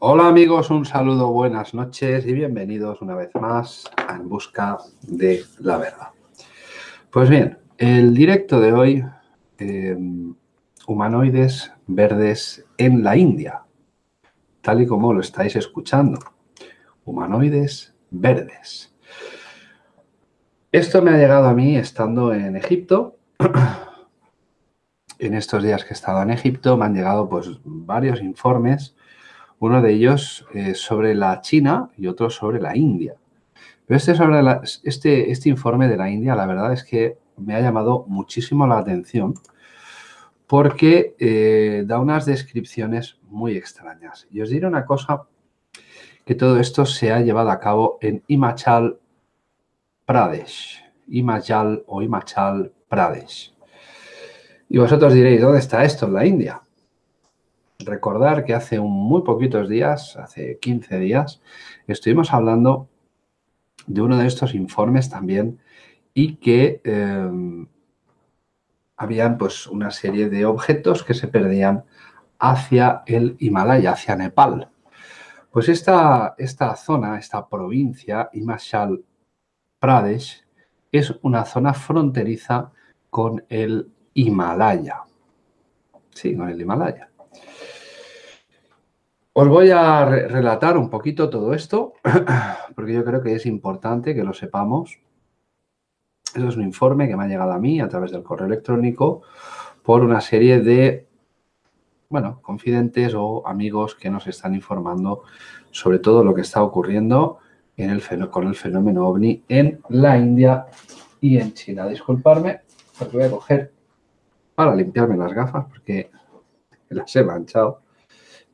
Hola amigos, un saludo, buenas noches y bienvenidos una vez más a En Busca de la Verdad. Pues bien, el directo de hoy, em, humanoides verdes en la India, tal y como lo estáis escuchando, humanoides verdes. Esto me ha llegado a mí estando en Egipto. en estos días que he estado en Egipto me han llegado pues varios informes uno de ellos eh, sobre la China y otro sobre la India. Pero este, sobre este, este informe de la India, la verdad es que me ha llamado muchísimo la atención porque eh, da unas descripciones muy extrañas. Y os diré una cosa, que todo esto se ha llevado a cabo en Himachal Pradesh. Himachal o Himachal Pradesh. Y vosotros diréis, ¿dónde está esto en la India? Recordar que hace muy poquitos días, hace 15 días, estuvimos hablando de uno de estos informes también y que eh, habían pues una serie de objetos que se perdían hacia el Himalaya, hacia Nepal. Pues esta, esta zona, esta provincia, Himachal Pradesh, es una zona fronteriza con el Himalaya. Sí, con el Himalaya. Os voy a relatar un poquito todo esto, porque yo creo que es importante que lo sepamos. Eso es un informe que me ha llegado a mí a través del correo electrónico por una serie de, bueno, confidentes o amigos que nos están informando sobre todo lo que está ocurriendo en el, con el fenómeno OVNI en la India y en China. Disculparme, voy a coger para limpiarme las gafas porque las he manchado.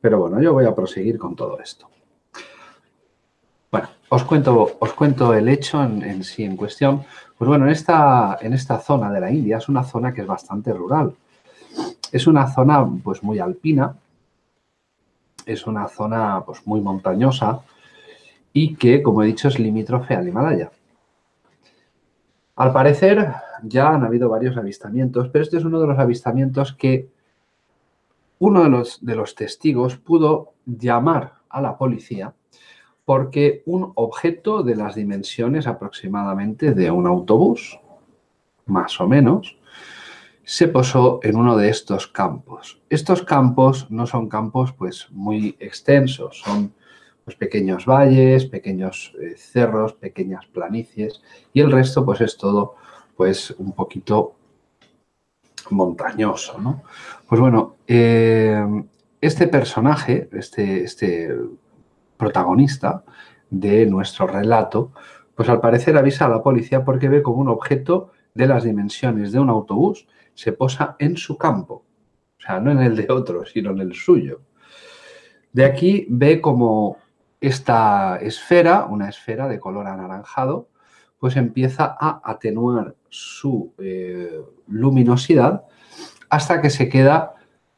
Pero bueno, yo voy a proseguir con todo esto. Bueno, os cuento, os cuento el hecho en, sí en cuestión. Pues bueno, en esta, en esta zona de la India es una zona que es bastante rural. Es una zona pues muy alpina, es una zona pues muy montañosa y que, como he dicho, es limítrofe al Himalaya. Al parecer ya han habido varios avistamientos, pero este es uno de los avistamientos que uno de los, de los testigos pudo llamar a la policía porque un objeto de las dimensiones aproximadamente de un autobús, más o menos, se posó en uno de estos campos. Estos campos no son campos pues muy extensos, son pues, pequeños valles, pequeños eh, cerros, pequeñas planicies y el resto pues es todo pues un poquito montañoso, ¿no? Pues bueno, eh, este personaje, este, este protagonista de nuestro relato, pues al parecer avisa a la policía porque ve como un objeto de las dimensiones de un autobús se posa en su campo. O sea, no en el de otro, sino en el suyo. De aquí ve como esta esfera, una esfera de color anaranjado, pues empieza a atenuar su eh, luminosidad hasta que se queda,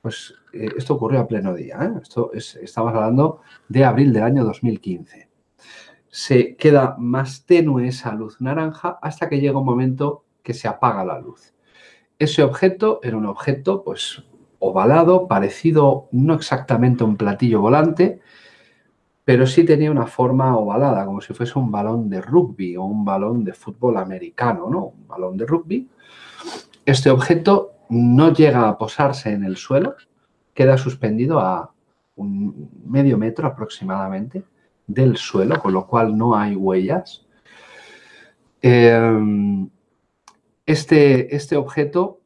pues eh, esto ocurrió a pleno día, ¿eh? esto estamos hablando de abril del año 2015. Se queda más tenue esa luz naranja hasta que llega un momento que se apaga la luz. Ese objeto era un objeto pues ovalado, parecido no exactamente a un platillo volante, pero sí tenía una forma ovalada, como si fuese un balón de rugby o un balón de fútbol americano, ¿no? Un balón de rugby. Este objeto no llega a posarse en el suelo, queda suspendido a un medio metro aproximadamente del suelo, con lo cual no hay huellas. Em, este, este objeto,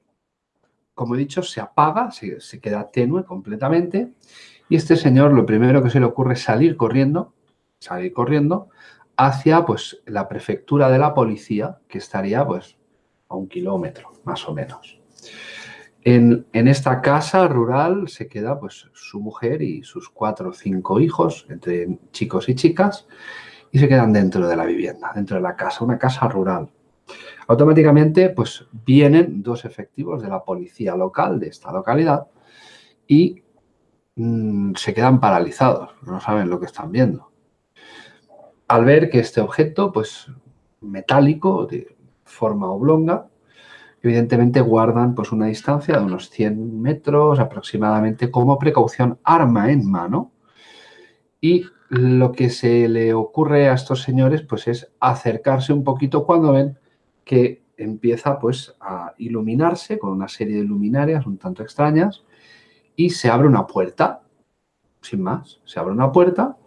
como he dicho, se apaga, se, se queda tenue completamente y este señor lo primero que se le ocurre es salir corriendo, salir corriendo hacia pues, la prefectura de la policía, que estaría pues, a un kilómetro, más o menos. En, esta casa rural se queda pues, su mujer y sus cuatro o cinco hijos, entre chicos y chicas, y se quedan dentro de la vivienda, dentro de la casa, una casa rural. Automáticamente pues, vienen dos efectivos de la policía local de esta localidad y Mm, se quedan paralizados, no saben lo que están viendo. Al ver que este objeto, pues metálico, de forma oblonga, evidentemente guardan pues una distancia de unos 100 metros aproximadamente como precaución, arma en mano, Y lo que se le ocurre a estos señores pues es acercarse un poquito cuando ven que empieza pues a iluminarse con una serie de luminarias un tanto extrañas y se abre una puerta, sin más, se abre una puerta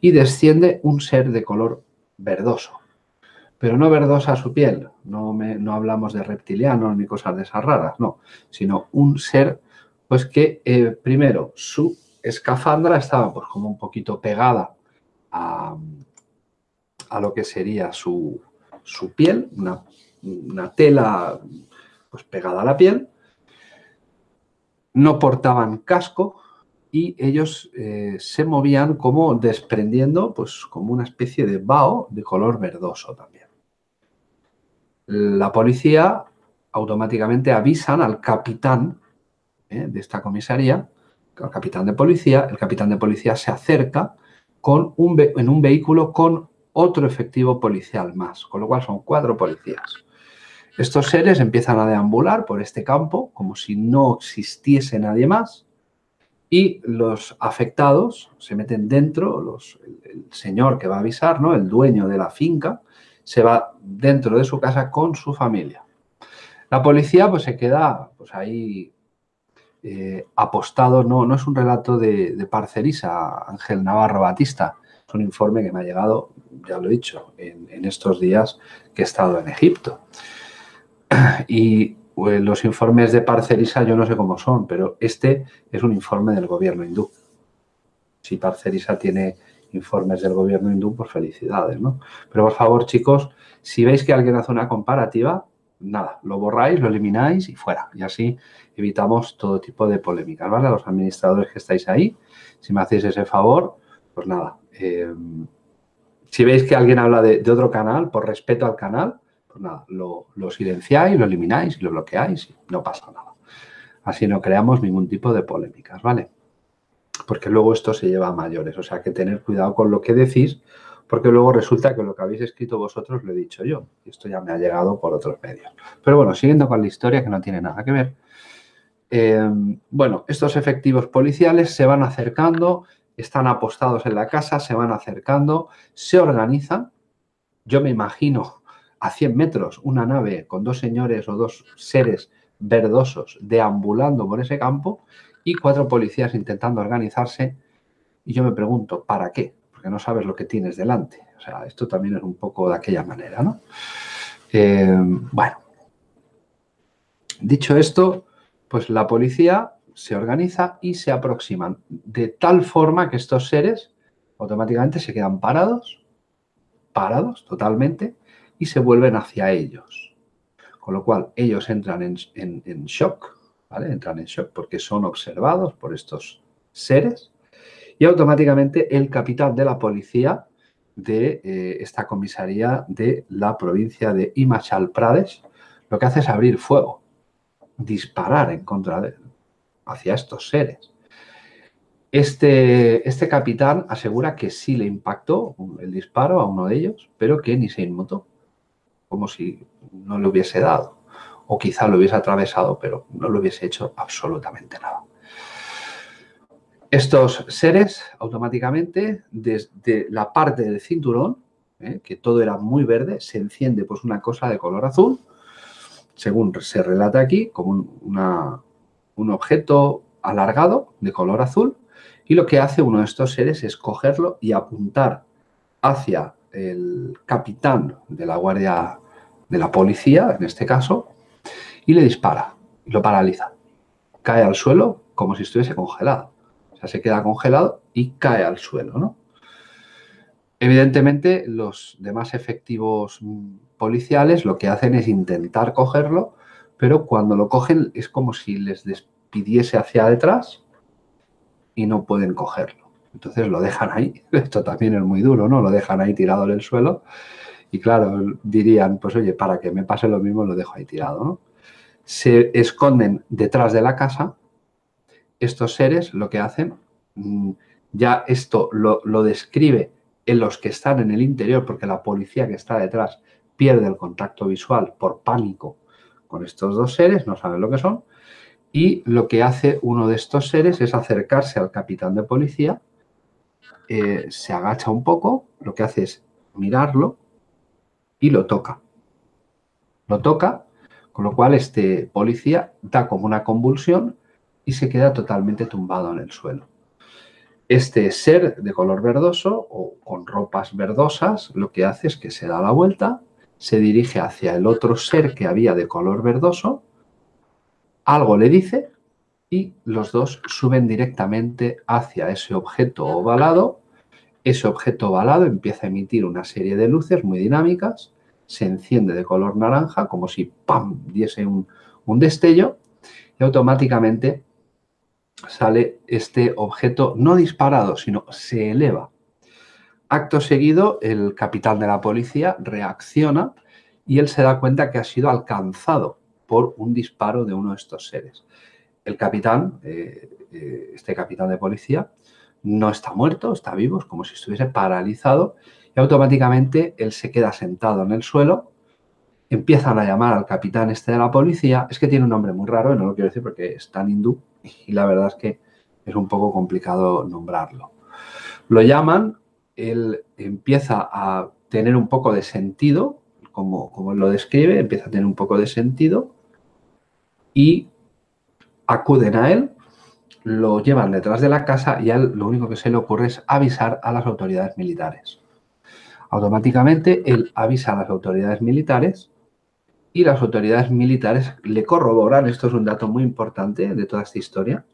y desciende un ser de color verdoso. Pero no verdosa su piel, no, no hablamos de reptilianos ni cosas de esas raras, no, sino un ser pues que eh, primero su escafandra estaba pues como un poquito pegada a, a lo que sería su, su piel, una, una, tela pues pegada a la piel, no portaban casco y ellos eh, se movían como desprendiendo pues como una especie de vaho de color verdoso también. La policía automáticamente avisan al capitán ¿eh? de esta comisaría, al capitán de policía, el capitán de policía se acerca con un en un vehículo con otro efectivo policial más, con lo cual son cuatro policías. Estos seres empiezan a deambular por este campo como si no existiese nadie más y los afectados se meten dentro, los, el, señor que va a avisar, ¿no? el dueño de la finca, se va dentro de su casa con su familia. La policía pues se queda pues, ahí eh, apostado, no, no es un relato de, Parcerisa, Ángel Navarro Batista, es un informe que me ha llegado, ya lo he dicho, en, estos días que he estado en Egipto. Y pues, los informes de Parcerisa yo no sé cómo son, pero este es un informe del gobierno hindú. Si Parcerisa tiene informes del gobierno hindú, pues felicidades, ¿no? Pero por favor, chicos, si veis que alguien hace una comparativa, nada, lo borráis, lo elimináis y fuera. Y así evitamos todo tipo de polémicas, ¿vale? A los administradores que estáis ahí, si me hacéis ese favor, pues nada. Eh, si veis que alguien habla de, otro canal, por respeto al canal, pues nada, lo, silenciáis, lo elimináis y lo bloqueáis no pasa nada. Así no creamos ningún tipo de polémicas, ¿vale? Porque luego esto se lleva a mayores, o sea que tener cuidado con lo que decís, porque luego resulta que lo que habéis escrito vosotros lo he dicho yo. Y esto ya me ha llegado por otros medios. Pero bueno, siguiendo con la historia, que no tiene nada que ver. Eh, bueno, estos efectivos policiales se van acercando, están apostados en la casa, se van acercando, se organizan. Yo me imagino a 100 metros una nave con dos señores o dos seres verdosos deambulando por ese campo y cuatro policías intentando organizarse. Y yo me pregunto, ¿para qué? porque no sabes lo que tienes delante. O sea, esto también es un poco de aquella manera, ¿no? Eh, bueno, dicho esto, pues la policía se organiza y se aproximan de tal forma que estos seres automáticamente se quedan parados, parados totalmente, y se vuelven hacia ellos. Con lo cual, ellos entran en, shock, ¿vale? Entran en shock porque son observados por estos seres y automáticamente el capitán de la policía de eh, esta comisaría de la provincia de Himachal Pradesh lo que hace es abrir fuego, disparar en contra de, hacia estos seres. Este, este capitán asegura que sí le impactó el disparo a uno de ellos, pero que ni se inmutó, como si no le hubiese dado. O quizá lo hubiese atravesado, pero no le hubiese hecho absolutamente nada. Estos seres automáticamente desde la parte del cinturón, ¿eh? que todo era muy verde, se enciende pues una cosa de color azul, según se relata aquí, como un, objeto alargado de color azul, y lo que hace uno de estos seres es cogerlo y apuntar hacia el capitán de la guardia de la policía, en este caso, y le dispara, y lo paraliza. Cae al suelo como si estuviese congelado sea, se queda congelado y cae al suelo, ¿no? Evidentemente, los demás efectivos policiales lo que hacen es intentar cogerlo, pero cuando lo cogen es como si les despidiese hacia detrás y no pueden cogerlo. Entonces lo dejan ahí. Esto también es muy duro, ¿no? Lo dejan ahí tirado en el suelo y claro, dirían, pues oye, para que me pase lo mismo lo dejo ahí tirado, ¿no? Se esconden detrás de la casa estos seres lo que hacen, mm, ya esto lo, describe en los que están en el interior, porque la policía que está detrás pierde el contacto visual por pánico con estos dos seres, no saben lo que son, y lo que hace uno de estos seres es acercarse al capitán de policía eh, se agacha un poco, lo que hace es mirarlo y lo toca. Lo toca, con lo cual este policía da como una convulsión y se queda totalmente tumbado en el suelo. Este ser de color verdoso o con ropas verdosas lo que hace es que se da la vuelta, se dirige hacia el otro ser que había de color verdoso, algo le dice y los dos suben directamente hacia ese objeto ovalado. Ese objeto ovalado empieza a emitir una serie de luces muy dinámicas, se enciende de color naranja como si ¡pam! diese un, un destello y automáticamente sale este objeto no disparado, sino se eleva. Acto seguido, el capitán de la policía reacciona y él se da cuenta que ha sido alcanzado por un disparo de uno de estos seres. El capitán, eh, eh, este capitán de policía, no está muerto, está vivo, es como si estuviese paralizado y automáticamente él se queda sentado en el suelo, empiezan a llamar al capitán este de la policía, es que tiene un nombre muy raro y no lo quiero decir porque es tan hindú, y la verdad es que es un poco complicado nombrarlo. Lo llaman, él empieza a tener un poco de sentido, como, como él lo describe, empieza a tener un poco de sentido y acuden a él, lo llevan detrás de la casa y a él lo único que se le ocurre es avisar a las autoridades militares. Automáticamente él avisa a las autoridades militares y las autoridades militares le corroboran, esto es un dato muy importante de toda esta historia,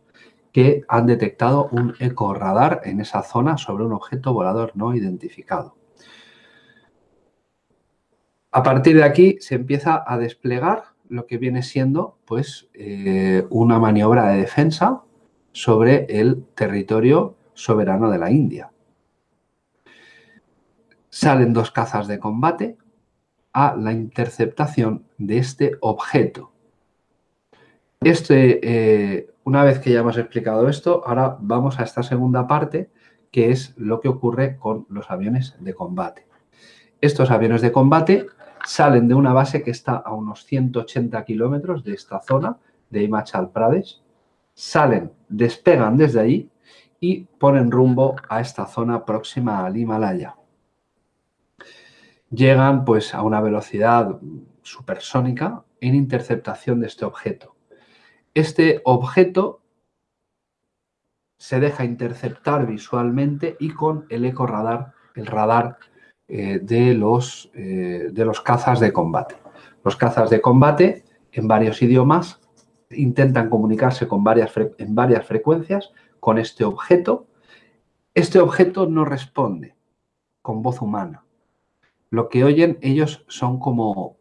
que han detectado un eco radar en esa zona sobre un objeto volador no identificado. A partir de aquí se empieza a desplegar lo que viene siendo pues, eh, una maniobra de defensa sobre el territorio soberano de la India. Salen dos cazas de combate, a la interceptación de este objeto. Este, eh, una vez que ya hemos explicado esto, ahora vamos a esta segunda parte, que es lo que ocurre con los aviones de combate. Estos aviones de combate salen de una base que está a unos 180 kilómetros de esta zona, de Himachal Pradesh, salen, despegan desde allí y ponen rumbo a esta zona próxima al Himalaya llegan pues a una velocidad supersónica en interceptación de este objeto. Este objeto se deja interceptar visualmente y con el eco radar, el radar eh, de, los, eh, de los cazas de combate. Los cazas de combate en varios idiomas intentan comunicarse con varias en varias frecuencias con este objeto. Este objeto no responde con voz humana lo que oyen ellos son como...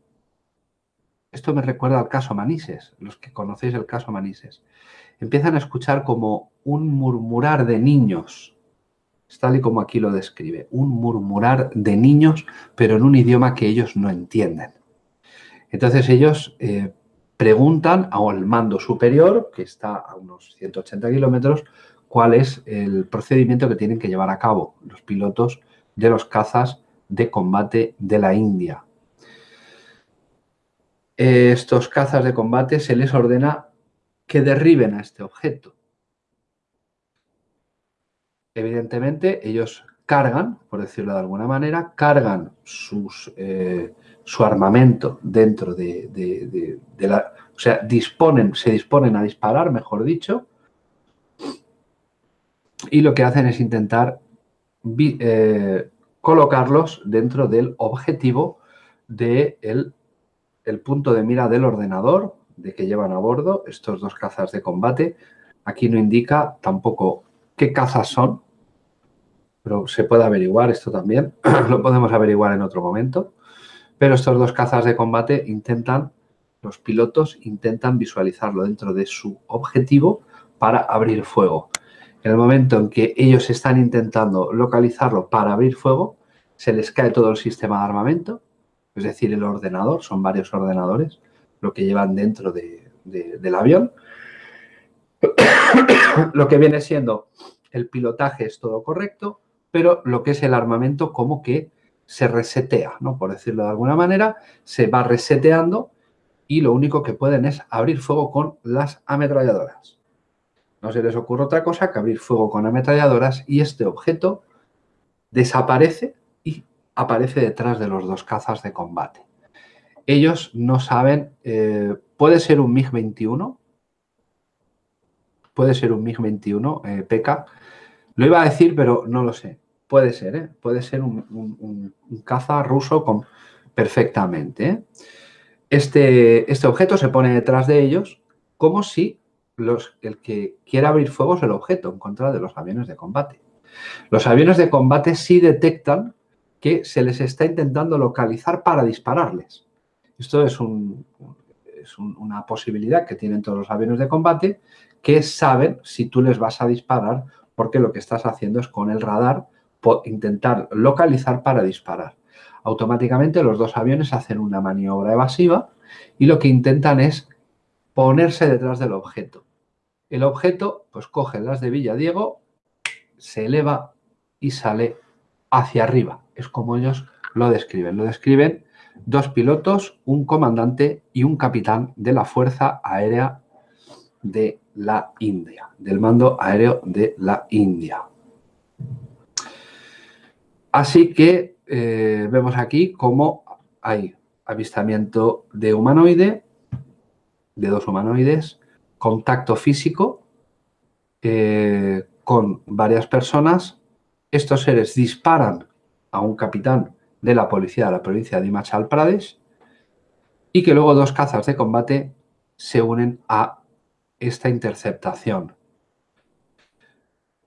Esto me recuerda al caso Manises, los que conocéis el caso Manises. Empiezan a escuchar como un murmurar de niños, tal y como aquí lo describe, un murmurar de niños, pero en un idioma que ellos no entienden. Entonces ellos eh, preguntan al mando superior, que está a unos 180 kilómetros, cuál es el procedimiento que tienen que llevar a cabo los pilotos de los cazas de combate de la India. Estos cazas de combate se les ordena que derriben a este objeto. Evidentemente, ellos cargan, por decirlo de alguna manera, cargan sus, eh, su armamento dentro de, la... O sea, disponen, se disponen a disparar, mejor dicho, y lo que hacen es intentar eh, colocarlos dentro del objetivo del de el punto de mira del ordenador de que llevan a bordo estos dos cazas de combate. Aquí no indica tampoco qué cazas son, pero se puede averiguar esto también, lo podemos averiguar en otro momento. Pero estos dos cazas de combate intentan, los pilotos intentan visualizarlo dentro de su objetivo para abrir fuego. En el momento en que ellos están intentando localizarlo para abrir fuego, se les cae todo el sistema de armamento, es decir, el ordenador, son varios ordenadores, lo que llevan dentro del avión. lo que viene siendo el pilotaje es todo correcto, pero lo que es el armamento como que se resetea, ¿no? Por decirlo de alguna manera, se va reseteando y lo único que pueden es abrir fuego con las ametralladoras. No se les ocurre otra cosa que abrir fuego con ametralladoras y este objeto desaparece y aparece detrás de los dos cazas de combate. Ellos no saben, eh, puede ser un MiG-21, puede ser un MiG-21, eh, PK, lo iba a decir, pero no lo sé. Puede ser, ¿eh? Puede ser un, caza ruso con, perfectamente. ¿eh? Este, este objeto se pone detrás de ellos como si el que quiera abrir fuego es el objeto en contra de los aviones de combate. Los aviones de combate sí detectan que se les está intentando localizar para dispararles. Esto es, es una posibilidad que tienen todos los aviones de combate que saben si tú les vas a disparar porque lo que estás haciendo es con el radar intentar localizar para disparar. Automáticamente los dos aviones hacen una maniobra evasiva y lo que intentan es ponerse detrás del objeto. El objeto, pues coge las de Villadiego, se eleva y sale hacia arriba. Es como ellos lo describen. Lo describen dos pilotos, un comandante y un capitán de la Fuerza Aérea de la India, del mando aéreo de la India. Así que eh, vemos aquí cómo hay avistamiento de humanoide, de dos humanoides, contacto físico eh, con varias personas. Estos seres disparan a un capitán de la policía de la provincia de Himachal Pradesh y que luego dos cazas de combate se unen a esta interceptación.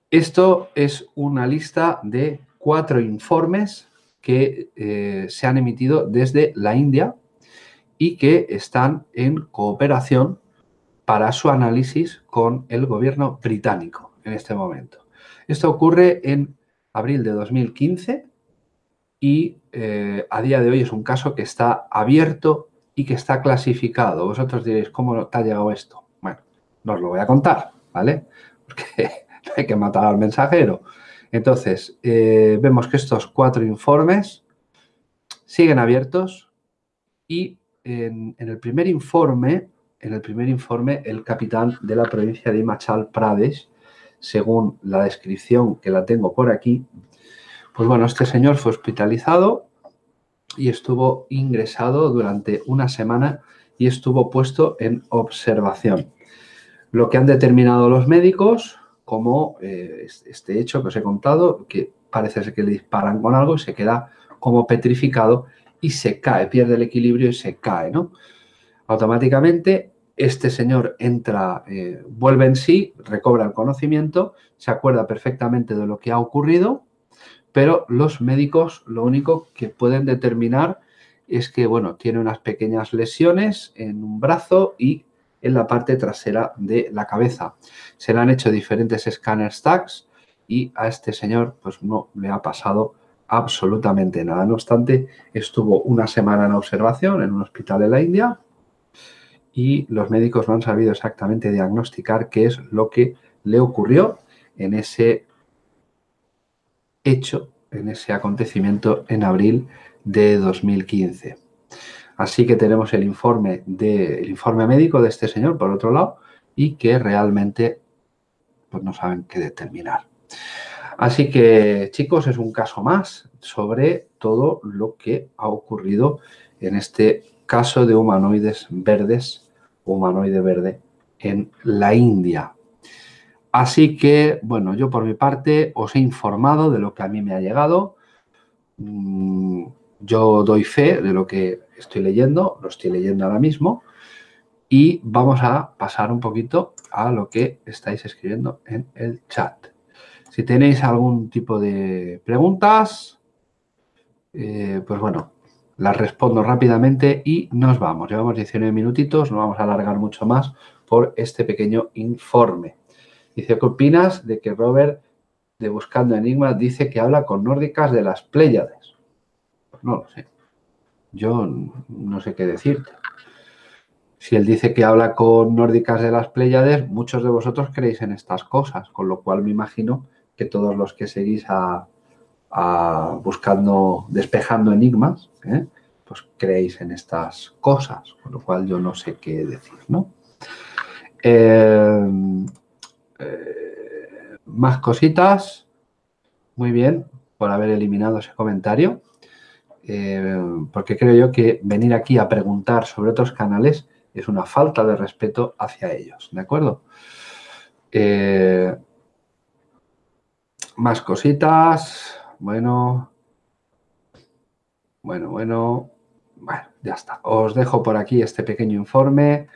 Esto es una lista de cuatro informes que eh, se han emitido desde la India y que están en cooperación para su análisis con el gobierno británico en este momento. Esto ocurre en abril de 2015 y eh, a día de hoy es un caso que está abierto y que está clasificado. Vosotros diréis, ¿cómo te ha llegado esto? Bueno, no os lo voy a contar, ¿vale? Porque hay que matar al mensajero. Entonces, eh, vemos que estos cuatro informes siguen abiertos y en, el primer informe, en el primer informe, el capitán de la provincia de Himachal Pradesh, según la descripción que la tengo por aquí, pues bueno, este señor fue hospitalizado y estuvo ingresado durante una semana y estuvo puesto en observación. Lo que han determinado los médicos como eh, este hecho que os he contado, que parece ser que le disparan con algo y se queda como petrificado y se cae, pierde el equilibrio y se cae, ¿no? Automáticamente este señor entra, eh, vuelve en sí, recobra el conocimiento, se acuerda perfectamente de lo que ha ocurrido, pero los médicos lo único que pueden determinar es que, bueno, tiene unas pequeñas lesiones en un brazo y en la parte trasera de la cabeza. Se le han hecho diferentes escáneres tags y a este señor pues no le ha pasado absolutamente nada. No obstante, estuvo una semana en observación en un hospital de la India y los médicos no han sabido exactamente diagnosticar qué es lo que le ocurrió en ese hecho, en ese acontecimiento en abril de 2015. Así que tenemos el informe, de, informe médico de este señor, por otro lado, y que realmente pues, no saben qué determinar. Así que, chicos, es un caso más sobre todo lo que ha ocurrido en este caso de humanoides verdes, humanoide verde, en la India. Así que, bueno, yo por mi parte os he informado de lo que a mí me ha llegado. Mm, yo doy fe de lo que estoy leyendo, lo estoy leyendo ahora mismo y vamos a pasar un poquito a lo que estáis escribiendo en el chat. Si tenéis algún tipo de preguntas, eh, pues bueno, las respondo rápidamente y nos vamos. Llevamos 19 minutitos, no vamos a alargar mucho más por este pequeño informe. Dice, ¿qué opinas de que Robert de Buscando Enigmas dice que habla con nórdicas de las Pléyades? no lo sé. Yo no sé qué decirte. Si él dice que habla con nórdicas de las Pléyades, muchos de vosotros creéis en estas cosas, con lo cual me imagino que todos los que seguís a, buscando, despejando enigmas, ¿eh? pues creéis en estas cosas, con lo cual yo no sé qué decir, ¿no? Eh, eh, más cositas. Muy bien. por haber eliminado ese comentario, eh, porque creo yo que venir aquí a preguntar sobre otros canales es una falta de respeto hacia ellos, ¿de acuerdo? Eh, más cositas, bueno, bueno, bueno, bueno, ya está. Os dejo por aquí este pequeño informe.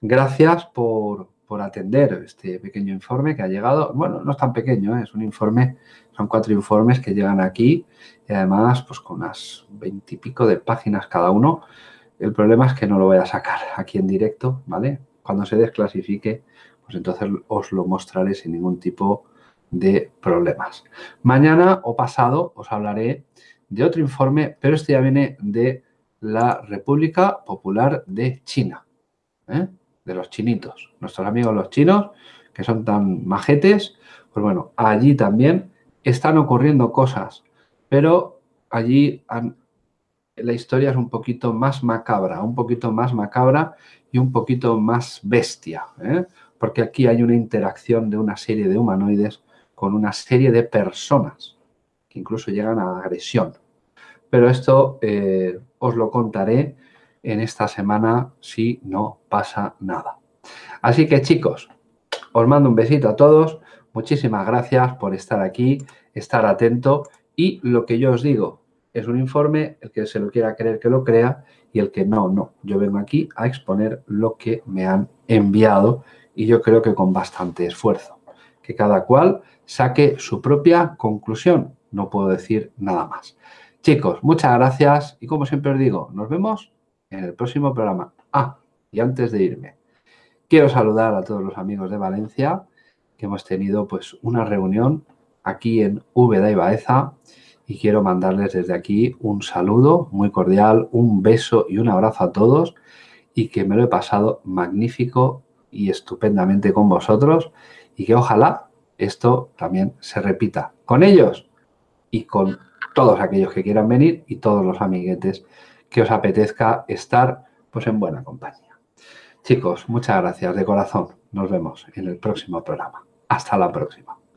Gracias por, atender este pequeño informe que ha llegado. Bueno, no es tan pequeño, ¿eh? es un informe, son cuatro informes que llegan aquí y además pues con unas veintipico de páginas cada uno. El problema es que no lo voy a sacar aquí en directo, ¿vale? Cuando se desclasifique, pues entonces os lo mostraré sin ningún tipo de problemas. Mañana o pasado os hablaré de otro informe, pero este ya viene de la República Popular de China, ¿eh? De los chinitos, nuestros amigos los chinos, que son tan majetes, pues bueno, allí también están ocurriendo cosas, pero allí la historia es un poquito más macabra, un poquito más macabra y un poquito más bestia, ¿eh? porque aquí hay una interacción de una serie de humanoides con una serie de personas que incluso llegan a agresión. Pero esto eh, os lo contaré en esta semana si no pasa nada. Así que chicos, os mando un besito a todos. Muchísimas gracias por estar aquí, estar atento. Y lo que yo os digo es un informe, el que se lo quiera creer que lo crea y el que no, no. Yo vengo aquí a exponer lo que me han enviado y yo creo que con bastante esfuerzo. Que cada cual saque su propia conclusión. No puedo decir nada más. Chicos, muchas gracias y como siempre os digo, nos vemos en el próximo programa. Ah, y antes de irme, quiero saludar a todos los amigos de Valencia que hemos tenido pues una reunión aquí en Úbeda y Baeza y quiero mandarles desde aquí un saludo muy cordial, un beso y un abrazo a todos y que me lo he pasado magnífico y estupendamente con vosotros y que ojalá esto también se repita con ellos y con todos aquellos que quieran venir y todos los amiguetes que os apetezca estar pues en buena compañía. Chicos, muchas gracias de corazón. Nos vemos en el próximo programa. Hasta la próxima.